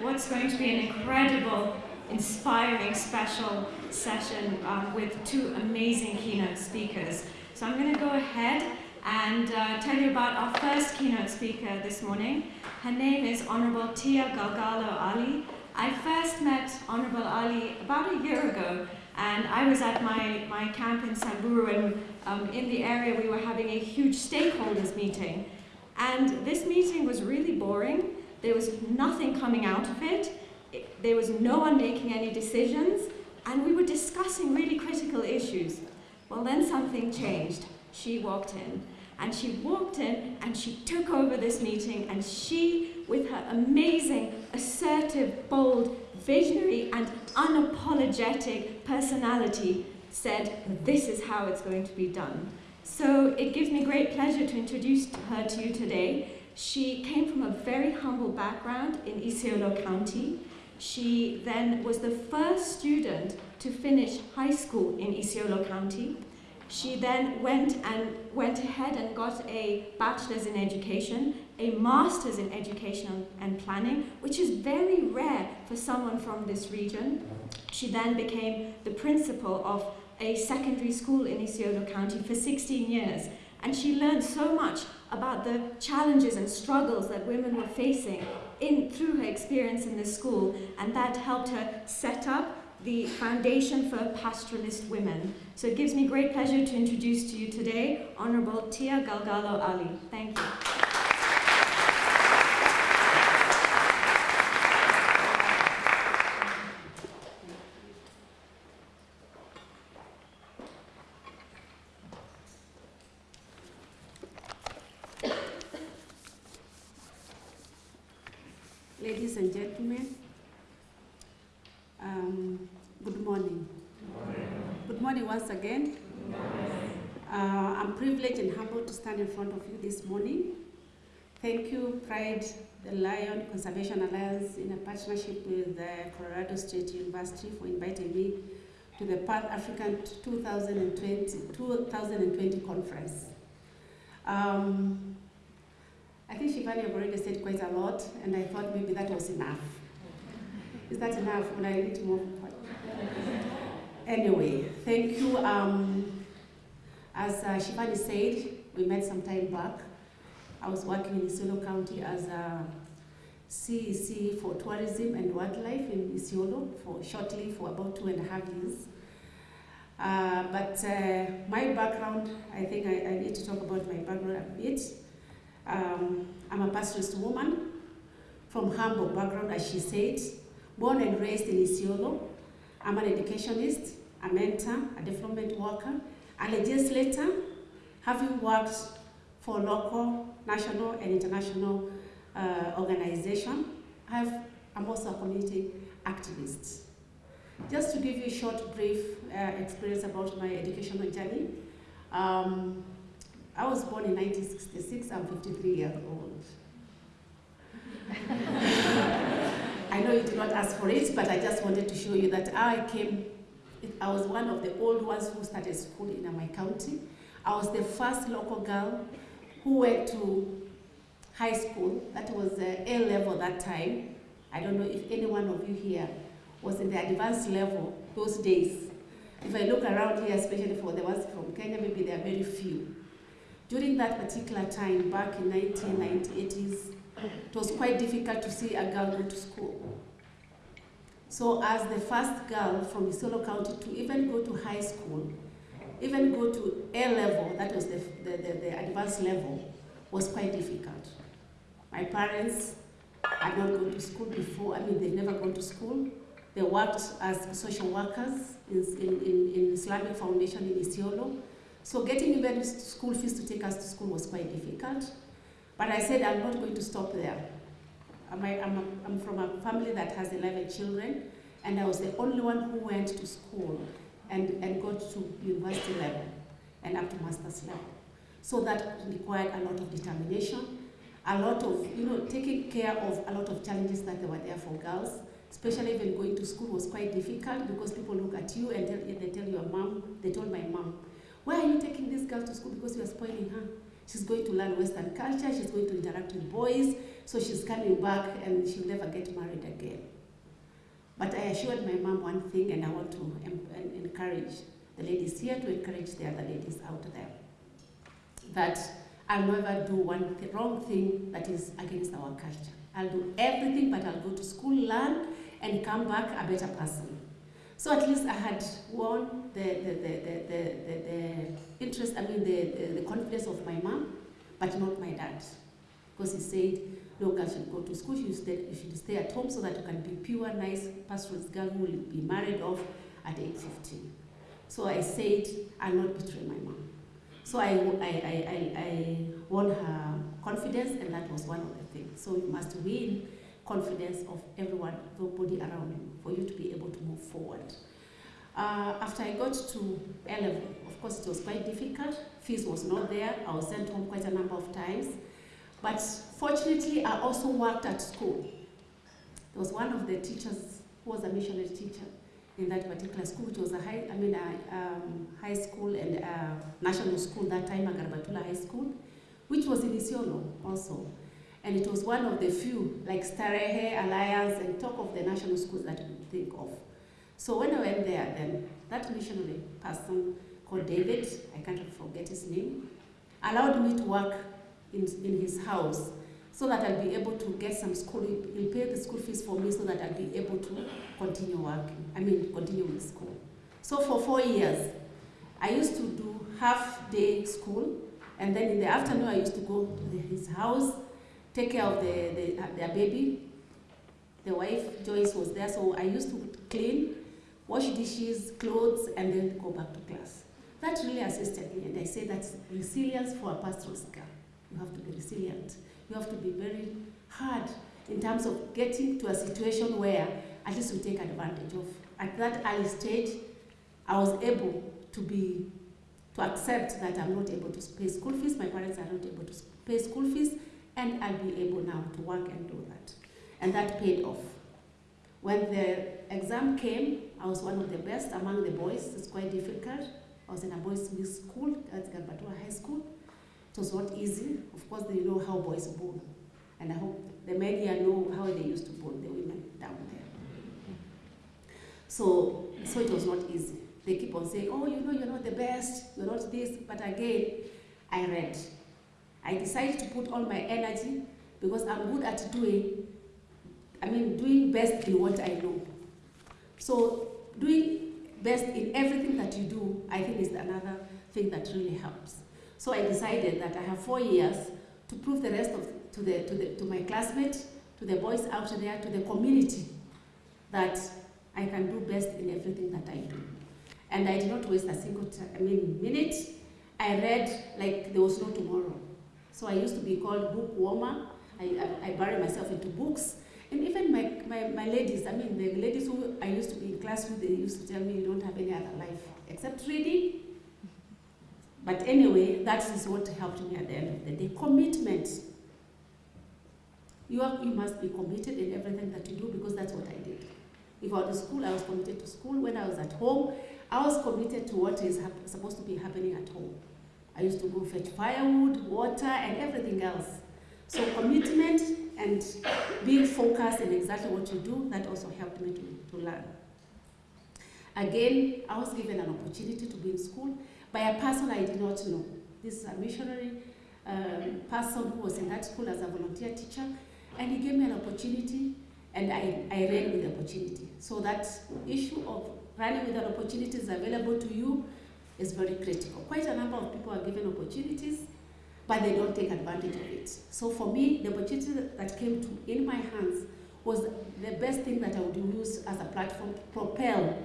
what's going to be an incredible, inspiring, special session um, with two amazing keynote speakers. So I'm going to go ahead and uh, tell you about our first keynote speaker this morning. Her name is Honorable Tia Galgalo Ali. I first met Honorable Ali about a year ago, and I was at my, my camp in Samburu, and um, in the area we were having a huge stakeholders meeting. And this meeting was really boring. There was nothing coming out of it. it. There was no one making any decisions, and we were discussing really critical issues. Well, then something changed. She walked in. And she walked in and she took over this meeting and she, with her amazing, assertive, bold, visionary and unapologetic personality, said, this is how it's going to be done. So it gives me great pleasure to introduce her to you today. She came from a very humble background in Isiolo County. She then was the first student to finish high school in Isiolo County. She then went and went ahead and got a bachelor's in education, a master's in education and planning, which is very rare for someone from this region. She then became the principal of a secondary school in Isiolo County for 16 years. And she learned so much about the challenges and struggles that women were facing in, through her experience in this school, and that helped her set up the Foundation for Pastoralist Women. So it gives me great pleasure to introduce to you today Honorable Tia Galgalo Ali. Thank you. Ladies and gentlemen, um, good morning. Good morning. Good morning once again. Uh, I'm privileged and humbled to stand in front of you this morning. Thank you, Pride the Lion Conservation Alliance, in a partnership with the Colorado State University, for inviting me to the Pan African 2020, 2020 conference. Um, think Shivani have already said quite a lot, and I thought maybe that was enough. Is that enough? Would I need to move? Anyway, thank you. Um, as uh, Shivani said, we met some time back. I was working in Isiolo County as a CEC for tourism and wildlife in Isiolo for shortly for about two and a half years. Uh, but uh, my background, I think I, I, need to talk about my background a bit. Um, I'm a pastoralist woman from humble background, as she said, born and raised in Isiolo. I'm an educationist, a mentor, a development worker, and a legislator, having worked for local, national, and international uh, organization. I've, I'm also a community activist. Just to give you a short, brief uh, experience about my educational journey, um, I was born in 1966, I'm 53 years old. I know you did not ask for it, but I just wanted to show you that I came, I was one of the old ones who started school in my county. I was the first local girl who went to high school, that was uh, A level that time. I don't know if any one of you here was in the advanced level those days. If I look around here, especially for the ones from Kenya, maybe there are very few. During that particular time, back in 1980s, it was quite difficult to see a girl go to school. So as the first girl from Isiolo County to even go to high school, even go to A level, that was the, the, the, the advanced level, was quite difficult. My parents had not gone to school before, I mean, they've never gone to school. They worked as social workers in, in, in Islamic Foundation in Isiolo. So getting even school fees to take us to school was quite difficult. But I said, I'm not going to stop there. I'm, a, I'm, a, I'm from a family that has 11 children, and I was the only one who went to school and, and got to university level and up to master's level. So that required a lot of determination, a lot of, you know, taking care of a lot of challenges that were there for girls, especially even going to school was quite difficult because people look at you and tell, they tell your mom, they told my mom, why are you taking this girl to school because you are spoiling her? She's going to learn Western culture, she's going to interact with boys, so she's coming back and she'll never get married again. But I assured my mom one thing, and I want to encourage the ladies here to encourage the other ladies out there that I'll never do one th wrong thing that is against our culture. I'll do everything, but I'll go to school, learn, and come back a better person. So at least I had won the, the, the, the, the, the interest, I mean, the, the, the confidence of my mom, but not my dad. Because he said, no girl should go to school, you should, stay, should stay at home so that you can be pure, nice, pastoralist girl who will be married off at age 15. So I said, I'll not betray my mom. So I, I, I, I, won her confidence, and that was one of the things. So you must win confidence of everyone, everybody around you, for you to be able to move forward. Uh, after I got to A level, of course, it was quite difficult. Fees was not there. I was sent home quite a number of times. But fortunately, I also worked at school. There was one of the teachers who was a missionary teacher in that particular school, which was a high, I mean, a um, high school and national school that time, a Garbatulla High School, which was in Isiolo also. And it was one of the few, like Starehe, Alliance, and talk of the national schools that you think of. So when I went there, then that missionary person called David, I can't forget his name, allowed me to work in, in his house so that I'll be able to get some school, he'll pay the school fees for me so that I'll be able to continue working, I mean continue with school. So for four years, I used to do half day school and then in the afternoon I used to go to his house, take care of the, the, their baby. The wife, Joyce, was there, so I used to clean, wash dishes, clothes, and then go back to class. That really assisted me, and I say that's resilience for a pastoral girl. You have to be resilient. You have to be very hard in terms of getting to a situation where at least you take advantage of. At that early stage, I was able to be, to accept that I'm not able to pay school fees, my parents are not able to pay school fees, and I'll be able now to work and do that. And that paid off. When the exam came, I was one of the best among the boys. It's quite difficult. I was in a boys' school, that's Garbatulla High School. It was not easy. Of course, they know how boys bull. And I hope the media know how they used to bull the women down there. So, so it was not easy. They keep on saying, oh, you know, you're not the best, you're not this. But again, I read. I decided to put all my energy because I'm good at doing, I mean, doing best in what I know. So doing best in everything that you do, I think is another thing that really helps. So I decided that I have four years to prove the rest of, to, the, to, the, to my classmates, to the boys out there, to the community, that I can do best in everything that I do. And I did not waste a single I mean, minute. I read like there was no tomorrow. So I used to be called bookwormer. I, I, I bury myself into books. And even my, my, my ladies, I mean, the ladies who I used to be in class with, they used to tell me you don't have any other life except reading but anyway, that is what helped me at the end of the day. Commitment. You, are, you must be committed in everything that you do because that's what I did. If I was at school, I was committed to school. When I was at home, I was committed to what is supposed to be happening at home. I used to go fetch firewood, water, and everything else. So commitment and being focused in exactly what you do, that also helped me to, to learn. Again, I was given an opportunity to be in school by a person I did not know. This is a missionary um, person who was in that school as a volunteer teacher, and he gave me an opportunity, and I, I ran with the opportunity. So that issue of running with an opportunity is available to you is very critical. Quite a number of people are given opportunities, but they don't take advantage of it. So for me, the opportunity that came to in my hands was the best thing that I would use as a platform to propel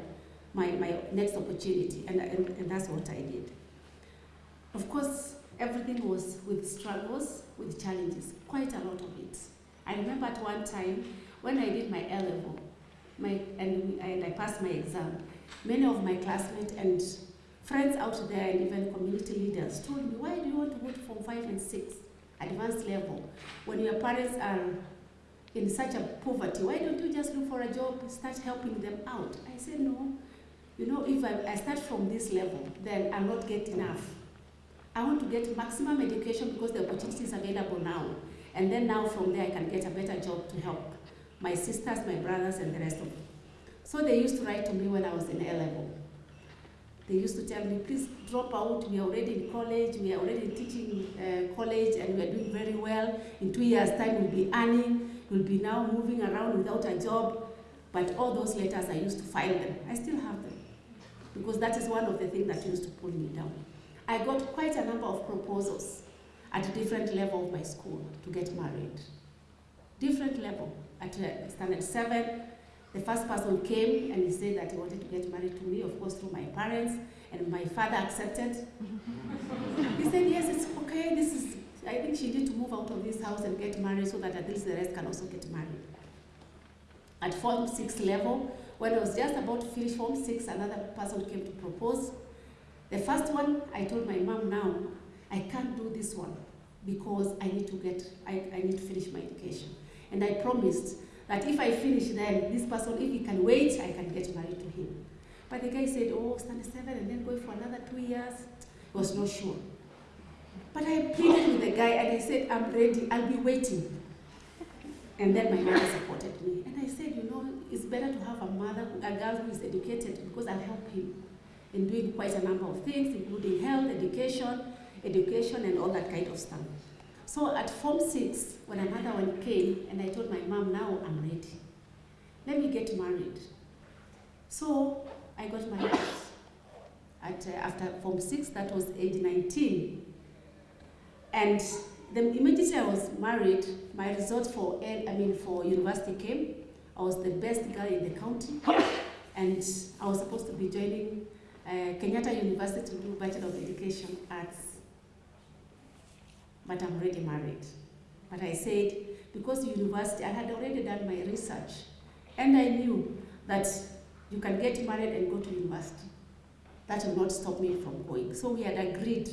my, my next opportunity, and, and, and that's what I did. Of course, everything was with struggles, with challenges, quite a lot of it. I remember at one time when I did my A level, my, and, and I passed my exam, many of my classmates and friends out there and even community leaders told me, why do you want to go Form 5 and 6, advanced level, when your parents are in such a poverty? Why don't you just look for a job, start helping them out? I said, no, you know, if I, I start from this level, then I'll not get enough. I want to get maximum education because the opportunity is available now. And then now from there I can get a better job to help my sisters, my brothers, and the rest of them. So they used to write to me when I was in A level. They used to tell me, please drop out. We are already in college. We are already teaching uh, college, and we are doing very well. In two years' time, we'll be earning. We'll be now moving around without a job. But all those letters, I used to file them. I still have them because that is one of the things that used to pull me down. I got quite a number of proposals at different level of my school to get married. Different level. At uh, standard seven, the first person came and he said that he wanted to get married to me, of course, through my parents, and my father accepted. he said, yes, it's okay, this is, I think she needs to move out of this house and get married so that at least the rest can also get married. At Form 6 level, when I was just about to finish Form 6, another person came to propose. The first one, I told my mom now, I can't do this one because I need to get, I, I need to finish my education. And I promised that if I finish then, this person, if he can wait, I can get married to him. But the guy said, oh, stand seven and then go for another two years. He was not sure. But I pleaded with the guy and I said, I'm ready, I'll be waiting. And then my mother supported me. And I said, you know, it's better to have a mother, a girl who is educated because I'll help him in doing quite a number of things, including health, education, education, and all that kind of stuff. So at Form 6, when another one came, and I told my mom, now I'm ready. Let me get married. So I got married at, uh, after Form 6, that was age 19. And the immediately I was married, my results for, I mean, for university came. I was the best girl in the county. And I was supposed to be joining uh, Kenyatta University to do Bachelor of Education Arts. But I'm already married. But I said, because university, I had already done my research. And I knew that you can get married and go to university. That will not stop me from going. So we had agreed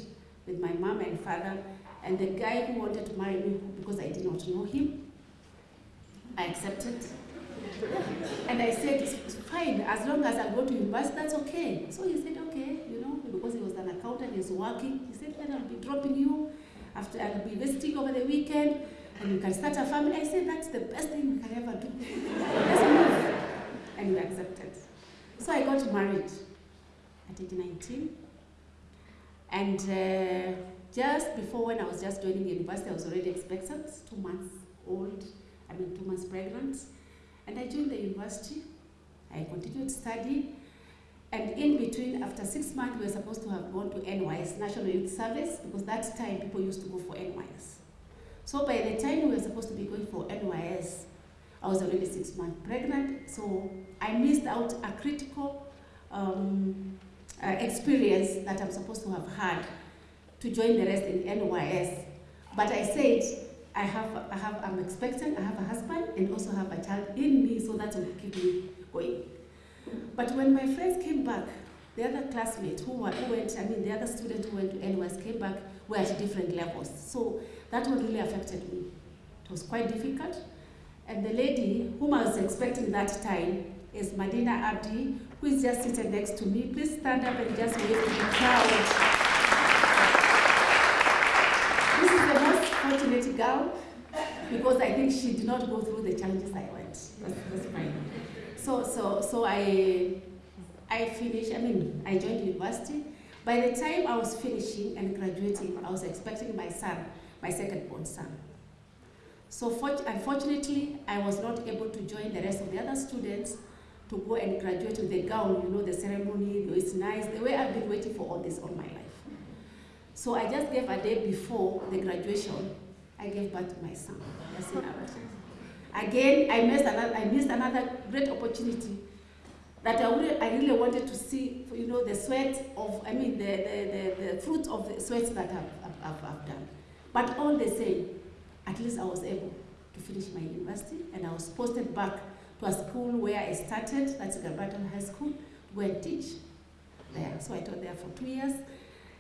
with my mom and father and the guy who wanted to marry me because I did not know him, I accepted. and I said, fine, as long as I go to university, that's okay. So he said, okay, you know, because he was an accountant, he's working. He said, then I'll be dropping you after I'll be visiting over the weekend, and you can start a family. I said, that's the best thing we can ever do. Let's move. And we accepted. So I got married at age 19. And uh, just before when I was just joining the university, I was already expectant, two months old, I mean two months pregnant. And I joined the university. I continued to study. And in between, after six months, we were supposed to have gone to NYS, National Youth Service, because that time people used to go for NYS. So by the time we were supposed to be going for NYS, I was already six months pregnant, so I missed out a critical um, uh, experience that I'm supposed to have had to join the rest in NYS. But I said, I have, I have, I'm expecting, I have a husband, and also have a child in me, so that will keep me going. But when my friends came back, the other classmates who, were, who went, I mean, the other students who went to NYS came back were at different levels. So that one really affected me. It was quite difficult. And the lady whom I was expecting that time is Madina Abdi, who is just sitting next to me. Please stand up and just wave to the crowd. This is the most fortunate girl because I think she did not go through the challenges I went. That's, that's fine. So, so, so I, I finished, I mean, I joined university. By the time I was finishing and graduating, I was expecting my son, my second born son. So unfortunately, I was not able to join the rest of the other students to go and graduate with the gown, you know, the ceremony, it's nice, the way I've been waiting for all this all my life. So I just gave a day before the graduation, I gave birth to my son, Again, I missed another, I missed another great opportunity that I really, I really wanted to see, you know, the sweat of, I mean, the, the, the, the fruit of the sweat that I've, I've, I've done. But all the same, at least I was able to finish my university and I was posted back to a school where I started, that's Garbatulla High School, where I teach there. So I taught there for two years.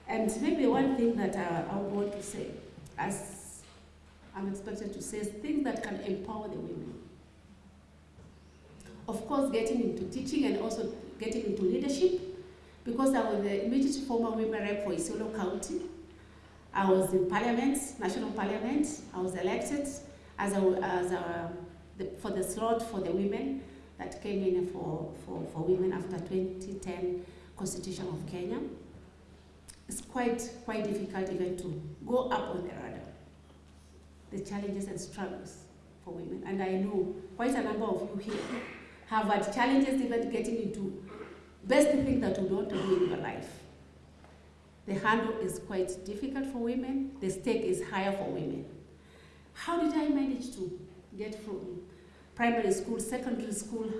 And maybe one thing that I, I want to say, as I'm expected to say things that can empower the women. Of course, getting into teaching and also getting into leadership, because I was the immediate former women rep for Isiolo County. I was in parliament, national parliament. I was elected as a, as a, the, for the slot for the women that came in for, for, for women after 2010 Constitution of Kenya. It's quite, quite difficult even to go up on the the challenges and struggles for women. And I know quite a number of you here have had challenges even getting into best thing that you want to do in your life. The handle is quite difficult for women, the stake is higher for women. How did I manage to get from primary school, secondary school,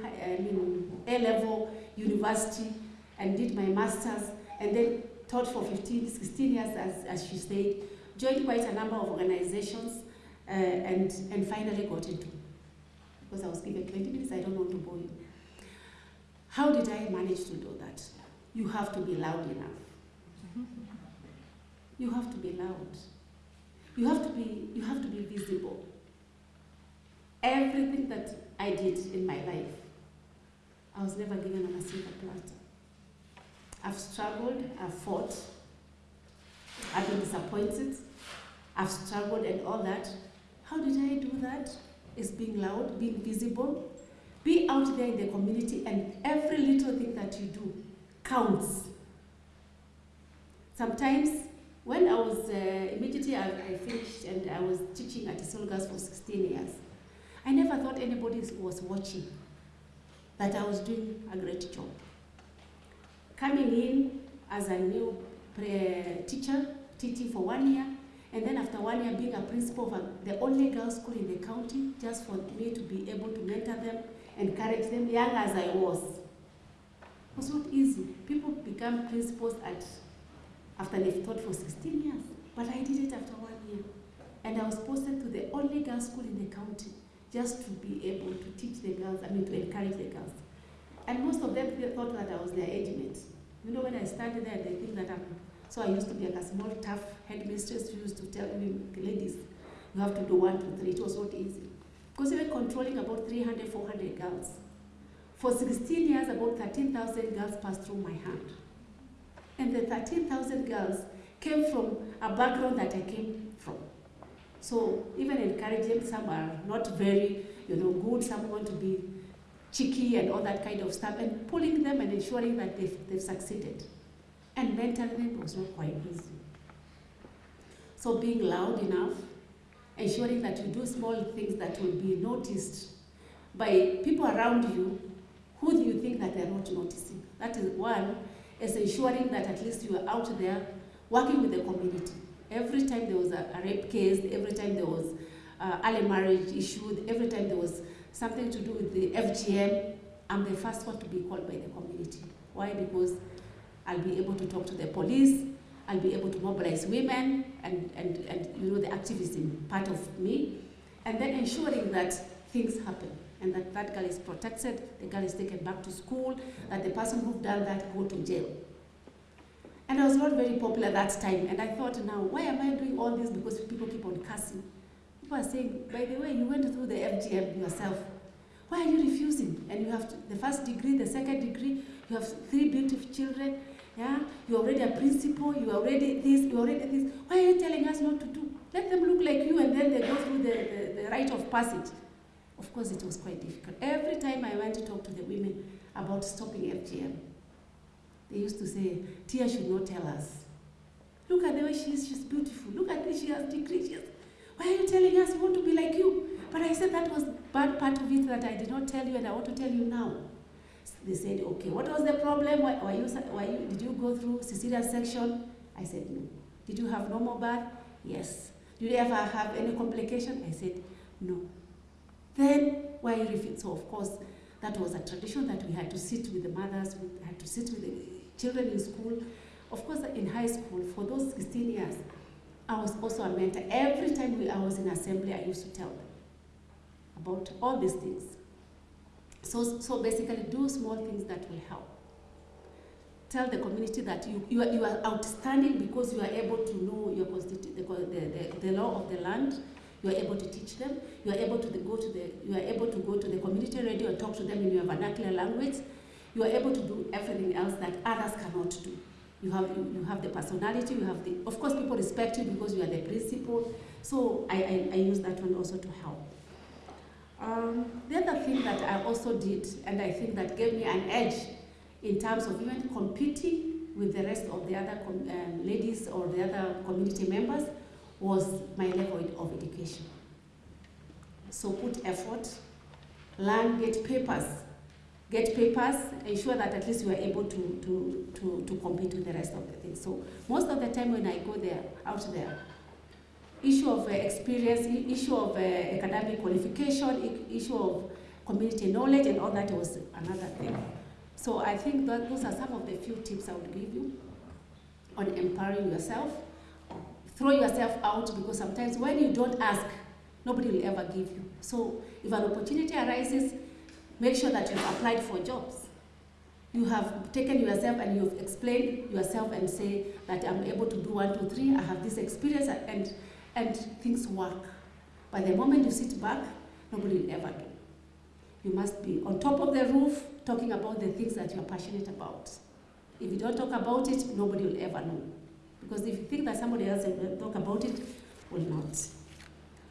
A-level, university, and did my master's, and then taught for 15, 16 years, as, as she said, joined quite a number of organizations, uh, and, and finally got into, because I was given 20 minutes, I don't want to bore you. How did I manage to do that? You have to be loud enough. You have to be loud. You have to be, you have to be visible. Everything that I did in my life, I was never given a silver platter. I've struggled, I've fought, I've been disappointed, I've struggled and all that. That? Is being loud, being visible, be out there in the community and every little thing that you do counts. Sometimes, when I was, uh, immediately I, I, finished and I was teaching at Solgas for 16 years, I never thought anybody was watching, that I was doing a great job. Coming in as a new teacher, teaching for one year, and then after one year being a principal of the only girls' school in the county, just for me to be able to mentor them, encourage them, young as I was. It was not easy. People become principals at after they've taught for 16 years. But I did it after one year. And I was posted to the only girls' school in the county just to be able to teach the girls, I mean to encourage the girls. And most of them thought that I was their age mate. You know, when I started there, they think that I'm, so I used to be like a small, tough headmistress who used to tell me, ladies, you have to do one, two, three. It was not easy. Because we were controlling about 300, 400 girls. For 16 years, about 13,000 girls passed through my hand. And the 13,000 girls came from a background that I came from. So even encouraging, some are not very, you know, good, some want to be cheeky and all that kind of stuff, and pulling them and ensuring that they've, they've succeeded. And mentoring them was not quite easy. So being loud enough, ensuring that you do small things that will be noticed by people around you, who do you think that they're not noticing? That is one, is ensuring that at least you are out there working with the community. Every time there was a, a rape case, every time there was uh, early marriage issue, every time there was something to do with the FGM, I'm the first one to be called by the community. Why? Because I'll be able to talk to the police, I'll be able to mobilize women and, and, and you know, the activism part of me, and then ensuring that things happen and that that girl is protected, the girl is taken back to school, that the person who done that go to jail. And I was not very popular that time, and I thought, now, why am I doing all this? Because people keep on cussing. People are saying, by the way, you went through the FGM yourself. Why are you refusing? And you have the first degree, the second degree, you have three beautiful children, yeah? You're already a principal, you're already this, you're already this. Why are you telling us not to do? Let them look like you and then they go through the, the, the rite of passage. Of course, it was quite difficult. Every time I went to talk to the women about stopping FGM, they used to say, Tia should not tell us. Look at the way she is, she's beautiful. Look at this, she has degrees. She has... Why are you telling us we want to be like you? But I said that was bad part of it that I did not tell you and I want to tell you now. They said, okay, what was the problem? Why, you, why you, did you go through cesarean section? I said, no. Did you have normal birth? Yes. Did you ever have any complication? I said, no. Then why you refuse? So of course, that was a tradition that we had to sit with the mothers, we had to sit with the children in school. Of course, in high school, for those 16 years, I was also a mentor. Every time we, I was in assembly, I used to tell them about all these things. So, so basically, do small things that will help. Tell the community that you, you, are, you are outstanding because you are able to know your the, the, the, the law of the land, you are able to teach them, you are able to the, go to the, you are able to go to the community radio and talk to them in your vernacular language, you are able to do everything else that others cannot do. You have, you, you have the personality, you have the, of course, people respect you because you are the principal. So I, I, I use that one also to help. Um, the other thing that I also did, and I think that gave me an edge in terms of even competing with the rest of the other um, ladies or the other community members, was my level of education. So put effort, learn, get papers, get papers, ensure that at least you are able to, to, to, to compete with the rest of the things. So most of the time when I go there, out there, issue of uh, experience, issue of uh, academic qualification, issue of community knowledge and all that was another thing. So I think that those are some of the few tips I would give you on empowering yourself. Throw yourself out because sometimes when you don't ask, nobody will ever give you. So if an opportunity arises, make sure that you've applied for jobs. You have taken yourself and you've explained yourself and say that I'm able to do one, two, three, I have this experience and, and things work. But the moment you sit back, nobody will ever do. You must be on top of the roof talking about the things that you're passionate about. If you don't talk about it, nobody will ever know. Because if you think that somebody else will talk about it, will not.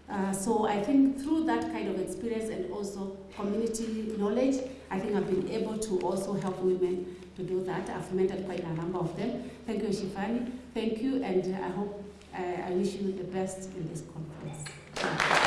Uh, so I think through that kind of experience and also community knowledge, I think I've been able to also help women to do that. I've mentored quite a number of them. Thank you, Shivani. Thank you, and I hope I, I wish you the best in this conference.